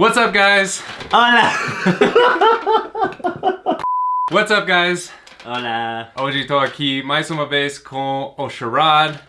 What's up, guys? Hola! What's up, guys? Hola! Hoje tô aqui mais uma vez com o Sharad.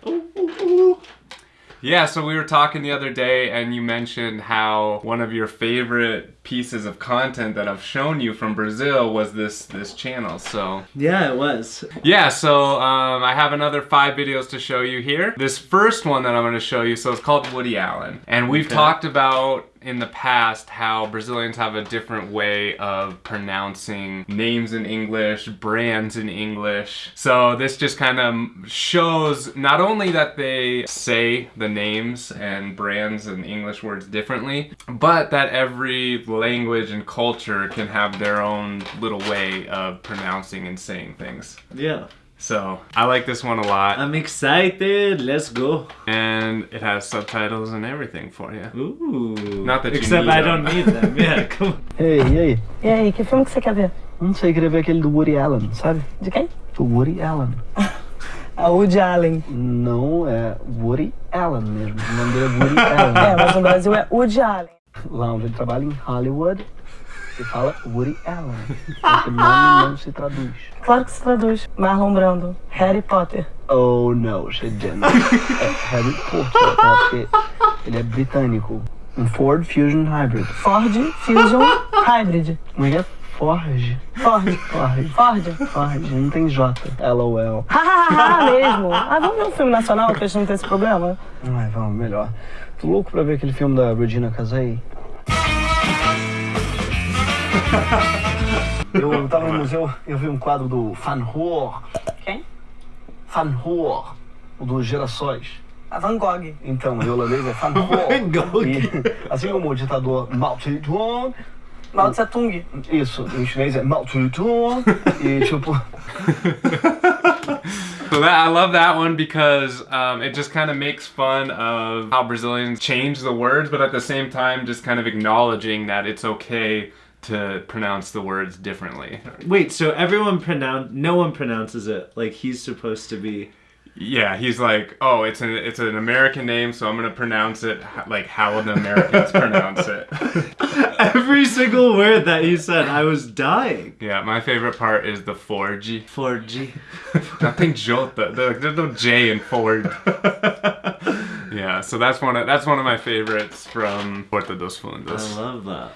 Yeah, so we were talking the other day and you mentioned how one of your favorite pieces of content that I've shown you from Brazil was this this channel. So Yeah, it was. yeah, so um, I have another five videos to show you here. This first one that I'm going to show you, so it's called Woody Allen. And we've Okay. talked about in the past how Brazilians have a different way of pronouncing names in English, brands in English. So this just kind of shows not only that they say the names and brands and English words differently, but that every language and culture can have their own little way of pronouncing and saying things. Yeah. So I like this one a lot, I'm excited. Let's go. and it has subtitles and everything for you. Ooh. Not that you Except I them. don't need them. Yeah, come on. Ei, e aí? E aí, que filme que você quer ver? Não sei, queria ver aquele do Woody Allen, sabe? De quem? Do Woody Allen. A Woody Allen. Não é Woody Allen mesmo. O nome dele é Woody Allen. É, mas no Brasil é Woody Allen. Lá onde ele trabalha em Hollywood, se fala Woody Allen. Esse nome não se traduz. Claro que se traduz. Marlon Brando. Harry Potter. Oh, no, she didn't. É Harry Potter, tá? Porque ele é britânico. Um Ford Fusion Hybrid. Ford Fusion Hybrid. Como é que é? Ford. Ford. Ford. Ford. Ford. Não tem J. LOL. Hahaha, mesmo. Ah, vamos ver um filme nacional que a gente não tem esse problema? Ai, vamos, melhor. Tô louco pra ver aquele filme da Regina Casei. Eu tava no museu, eu vi um quadro do Van Gogh. Quem? Van Gogh, o dos gerações. A Van Gogh. Então, o holandês é Van Gogh. Van Gogh. E, assim como o ditador Mao Zedong, Mao Tse Tung. isso, em chinês é Mao Zedong. E tipo, So that I love that one because um, it just kind of makes fun of how Brazilians change the words, but at the same time, just kind of acknowledging that it's okay to pronounce the words differently. Wait, so everyone pronounce no one pronounces it like he's supposed to be. Yeah, he's like, oh, it's an it's an American name, so I'm gonna pronounce it like how the Americans pronounce it. Every single word that he said, I was dying. Yeah, my favorite part is the 4G. 4G. Nothing Jota. There's no J in Ford. yeah, so that's one of that's one of my favorites from Porta dos Fundos. I love that.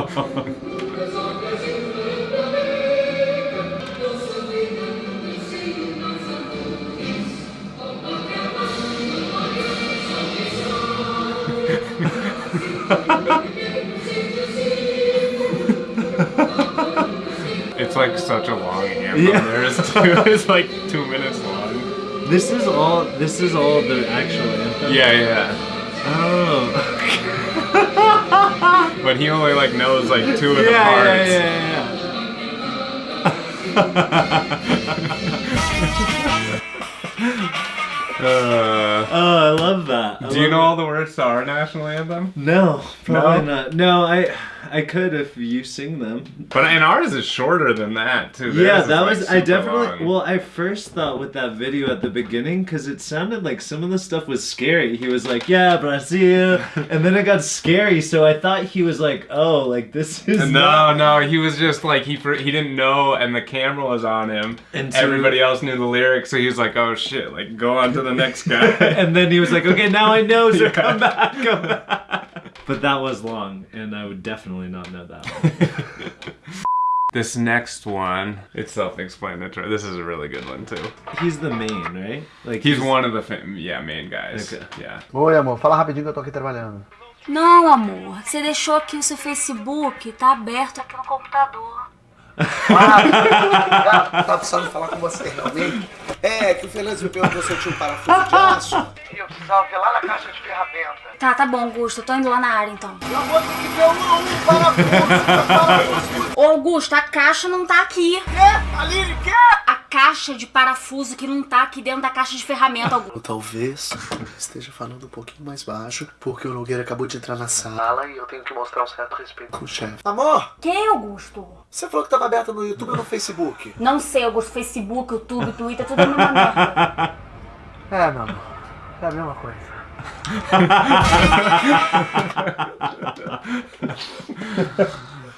It's like such a long anthem. Yeah. There's two, it's like two minutes long. This is all. This is all the actual anthem. Yeah, yeah. Oh. But he only like knows like two of yeah, the yeah, parts. yeah, yeah. Uh, Oh, I love that. I do you know it. all the words to our national anthem? No, probably No? not. No, I I could if you sing them. But and ours is shorter than that too. Theirs yeah, that like, was I definitely. long. Well, I first thought with that video at the beginning because it sounded like some of the stuff was scary. He was like, "Yeah, Brazil," and then it got scary. So I thought he was like, "Oh, like this is No, not- no, he was just like he he didn't know, and the camera was on him, And so- everybody else knew the lyrics, so he was like, "Oh shit!" Like go on to the next guy. and then he was like, "Okay, now I know, so Yeah. come back, come back." But that was long, and I would definitely not know that one. this next one, it's self-explanatory. This is a really good one too. He's the main, right? Like He's one of the fam- yeah main guys. Okay. Yeah. Oi, amor, fala rapidinho que eu tô aqui trabalhando. Não, amor. Você deixou aqui o seu Facebook, tá aberto aqui no computador. Ah, tá precisando falar com você realmente? É, que o Fernandes me perguntou se eu tinha um parafuso de aço. Eu precisava ver lá na caixa de ferramenta. Tá, tá bom, Augusto. Eu tô indo lá na área então. Eu vou ter que ver um, um parafuso. parafuso. Ô, Augusto, a caixa não tá aqui. Quê? Aline, quê? A caixa de parafuso que não tá aqui dentro da caixa de ferramenta. Augusto. Ou talvez esteja falando um pouquinho mais baixo, porque o Nogueira acabou de entrar na sala e eu tenho que mostrar um certo respeito com o chefe. Amor, Quem, Augusto? você falou que tava aberto no YouTube ou no Facebook? Não sei, Augusto. Facebook, YouTube, Twitter, tudo a mesma merda. É, meu amor. É a mesma coisa.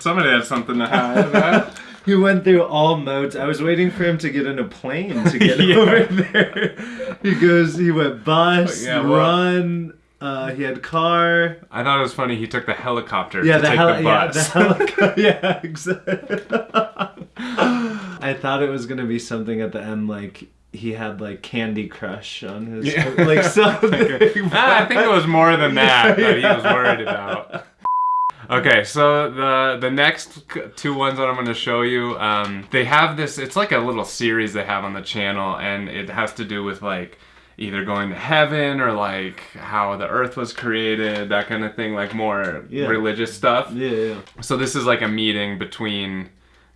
Somebody had something to hide, right? He went through all modes. I was waiting for him to get in a plane to get Yeah. over there. He goes, he went bus, Yeah, well- run, uh, he had car. I thought it was funny he took the helicopter Yeah, to the, take heli- the yeah, bus. the helicopter. yeah, exactly. I thought it was gonna be something at the end, like he had like Candy Crush on his, Yeah. like something. I think it was more than that that he was worried about. Okay, so the the next two ones that I'm going to show you, um, they have this. It's like a little series they have on the channel, and it has to do with like either going to heaven or like how the earth was created, that kind of thing, like more Yeah. religious stuff. Yeah, yeah. So this is like a meeting between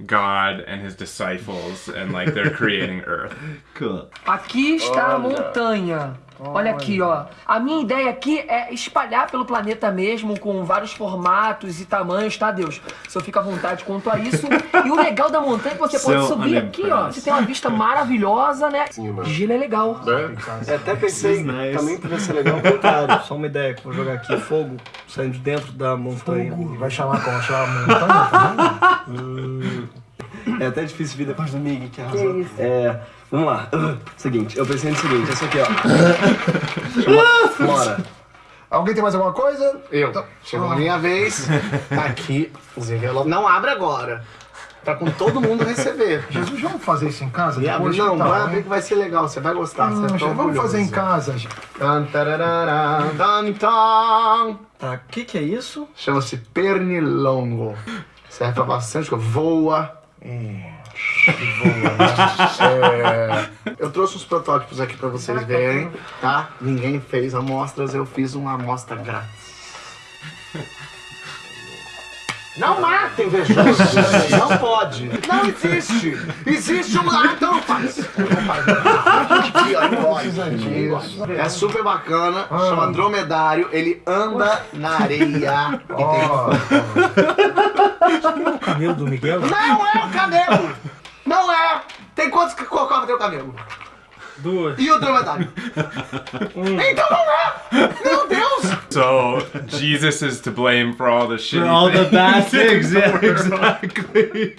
God and his disciples, and like they're creating Earth. Cool. Aqui está a montanha. Olha aqui, ó. A minha ideia aqui é espalhar pelo planeta mesmo, com vários formatos e tamanhos, tá, Deus? Se eu fico à vontade quanto a isso. E o legal da montanha é que você pode So subir aqui, ó. Você tem uma vista maravilhosa, né? Gelo é legal. É, até pensei, nice. também podia ser legal o contrário. Só uma ideia, que eu vou jogar aqui fogo saindo de dentro da montanha. E vai chamar como? Chamar montanha? Hum. É até difícil vir depois do Mig, que arrasou. isso? É, vamos lá. Seguinte, eu pensei no seguinte, essa aqui, ó. Flora. Alguém tem mais alguma coisa? Eu. Chegou a minha vez. Tá aqui os envelopes. Não abre agora. Pra com todo mundo receber. Jesus, vamos fazer isso em casa? E depois? não, Que tal, vai abrir que vai ser legal, você vai gostar. Hum, você ficar vamos fazer em casa. Tá, o que que é isso? Chama-se pernilongo. Serve pra bastante coisa. Voa. É, eu trouxe os protótipos aqui pra vocês verem, tá? Ninguém fez amostras, eu fiz uma amostra grátis. Não matem, invejoso. Não pode. Não existe. Existe um... Ah, então não faz. Aqui, ó. É super bacana. Chama dromedário. Ele anda na areia. E tem O camelo do Miguel? não é o camelo! Não é! Tem quantos que cocobra tem o camelo? Duas. E o dromedário? Um. então não é! Meu Deus! So Jesus is to blame for all the shit. For all the bad things, yeah, exactly.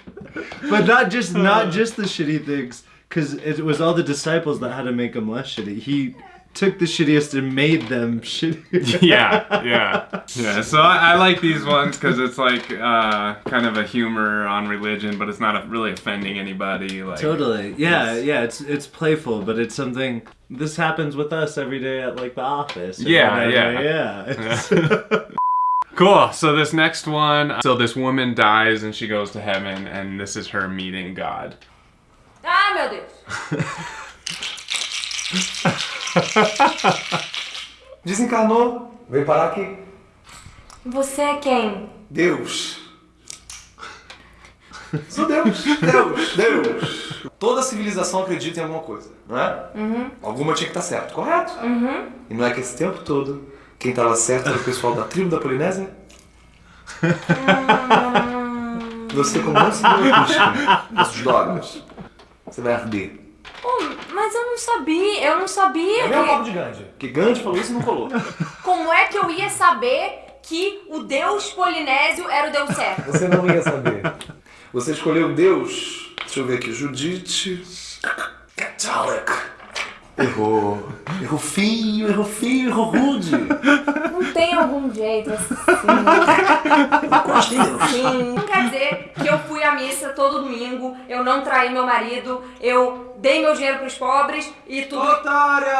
But not just not just the shitty things, because it was all the disciples that had to make him less shitty. He took the shittiest and made them shitty. yeah, yeah, yeah. So I, I like these ones because it's like uh, kind of a humor on religion, but it's not really offending anybody. Like Totally. Yeah, It's- yeah. It's it's playful, but it's something. This happens with us every day at like the office. or Yeah, whatever, yeah. yeah. Cool. So this next one. So this woman dies and she goes to heaven, and this is her meeting God. Ai, meu Deus. Desencarnou, veio parar aqui. Você é quem? Deus. Sou Deus, Deus, Deus. Toda civilização acredita em alguma coisa, não é? Alguma tinha que estar certo, correto? E não é que esse tempo todo quem estava certo era o pessoal da tribo da Polinésia? Você, como não se dessas drogas, você vai arder. Pô, mas eu não sabia, eu não sabia. É o que- papo de Gandhi. Que Gandhi falou isso e não colou. Como é que eu ia saber que o deus polinésio era o deus certo? Você não ia saber. Você escolheu Deus. Deixa eu ver aqui. Judite. Catholic. Errou. Errou feio, errou feio, errou rude. Não tem algum jeito assim. Sim. Não quer dizer que eu fui à missa todo domingo, eu não traí meu marido, eu dei meu dinheiro pros pobres e tudo. Otária!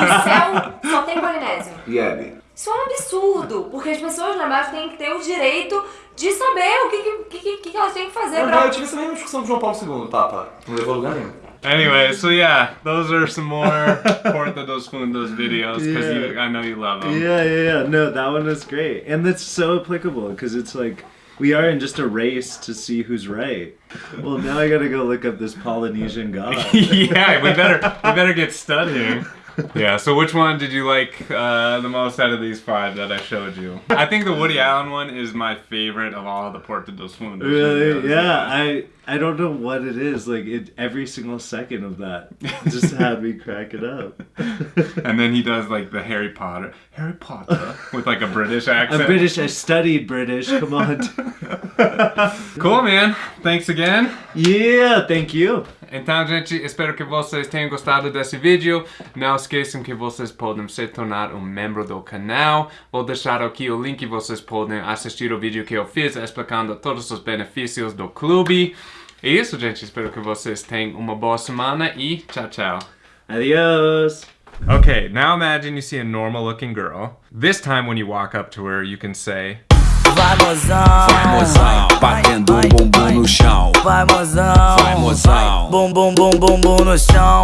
No céu só tem polinésio. E Abby? Isso é um absurdo, porque as pessoas lá embaixo têm que ter o direito de saber o que, que, que, que elas têm que fazer Não, pra. eu tive essa mesma discussão com João Paulo II, Papa. Não levou a lugar nenhum. Anyway, so yeah, those are some more Porta dos Fundos videos because Yeah. I know you love them. Yeah, yeah, yeah. No, that one was great, and that's so applicable because it's like we are in just a race to see who's right. Well, now I gotta go look up this Polynesian god. yeah, we better we better get studying. Yeah. So which one did you like uh, the most out of these five that I showed you? I think the Woody Allen one is my favorite of all the Porta dos Fundos. Really? videos. Yeah, I I don't know what it is. Like it, every single second of that just had me crack it up. And then he does like the Harry Potter, Harry Potter with like a British accent. I'm British. I studied British. Come on. Cool, man. Thanks again. yeah, thank you. Então, gente, espero que vocês tenham gostado desse vídeo. Não esqueçam que vocês podem se tornar um membro do canal. Vou deixar aqui o link e vocês podem assistir o vídeo que eu fiz explicando todos os benefícios do clube. É isso, gente. Espero que vocês tenham uma boa semana e tchau, tchau. Adios. Okay, now imagine you see a normal looking girl. This time when you walk up to her, you can say, Vai mozão, vai mozão, batendo vai, um bumbum vai, no chão. Vai mozão, Vai, mozão. Bum bum bum bum bum no chão.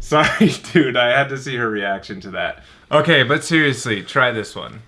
Sorry, dude, I had to see her reaction to that. Okay, but seriously, try this one.